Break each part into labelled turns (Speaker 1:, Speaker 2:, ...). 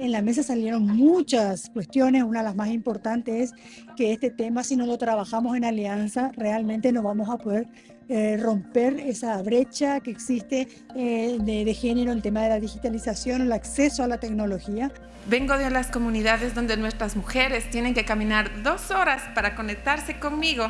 Speaker 1: En la mesa salieron muchas cuestiones, una de las más importantes es que este tema, si no lo trabajamos en alianza, realmente no vamos a poder eh, romper esa brecha que existe eh, de, de género, el tema de la digitalización, el acceso a la tecnología.
Speaker 2: Vengo de las comunidades donde nuestras mujeres tienen que caminar dos horas para conectarse conmigo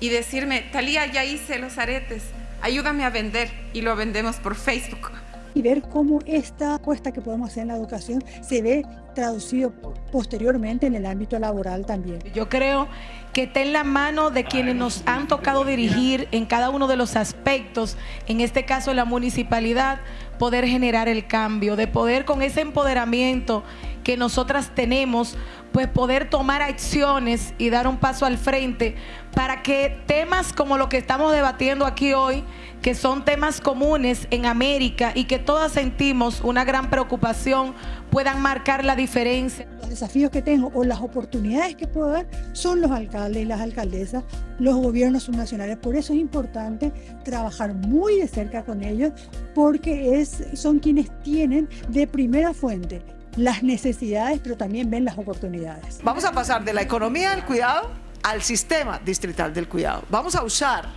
Speaker 2: y decirme, Talía, ya hice los aretes, ayúdame a vender y lo vendemos por Facebook
Speaker 1: y ver cómo esta apuesta que podemos hacer en la educación se ve traducido posteriormente en el ámbito laboral también.
Speaker 3: Yo creo que está en la mano de quienes nos han tocado dirigir en cada uno de los aspectos, en este caso la municipalidad, poder generar el cambio, de poder con ese empoderamiento que nosotras tenemos, pues poder tomar acciones y dar un paso al frente para que temas como lo que estamos debatiendo aquí hoy, que son temas comunes en América y que todas sentimos una gran preocupación, puedan marcar la diferencia.
Speaker 1: Los desafíos que tengo o las oportunidades que puedo dar son los alcaldes y las alcaldesas, los gobiernos subnacionales. Por eso es importante trabajar muy de cerca con ellos porque es, son quienes tienen de primera fuente las necesidades, pero también ven las oportunidades.
Speaker 4: Vamos a pasar de la economía del cuidado al sistema distrital del cuidado. Vamos a usar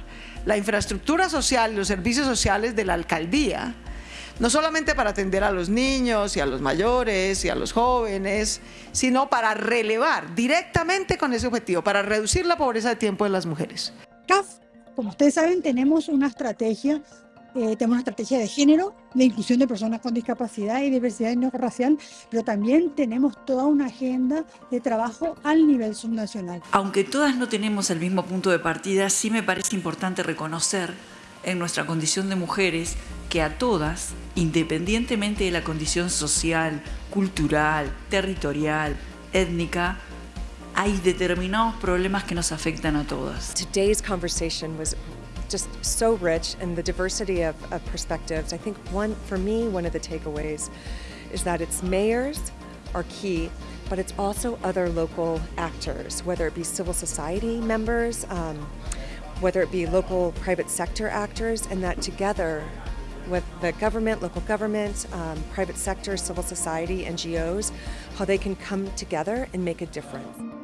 Speaker 4: la infraestructura social y los servicios sociales de la alcaldía, no solamente para atender a los niños y a los mayores y a los jóvenes, sino para relevar directamente con ese objetivo, para reducir la pobreza de tiempo de las mujeres.
Speaker 1: CAF, como ustedes saben, tenemos una estrategia eh, tenemos una estrategia de género, de inclusión de personas con discapacidad y diversidad racial, pero también tenemos toda una agenda de trabajo al nivel subnacional.
Speaker 5: Aunque todas no tenemos el mismo punto de partida, sí me parece importante reconocer en nuestra condición de mujeres que a todas, independientemente de la condición social, cultural, territorial, étnica, hay determinados problemas que nos afectan a todas.
Speaker 6: Today's conversation was just so rich and the diversity of, of perspectives. I think one, for me, one of the takeaways is that it's mayors are key, but it's also other local actors, whether it be civil society members, um, whether it be local private sector actors, and that together with the government, local government, um, private sector, civil society, NGOs, how they can come together and make a difference.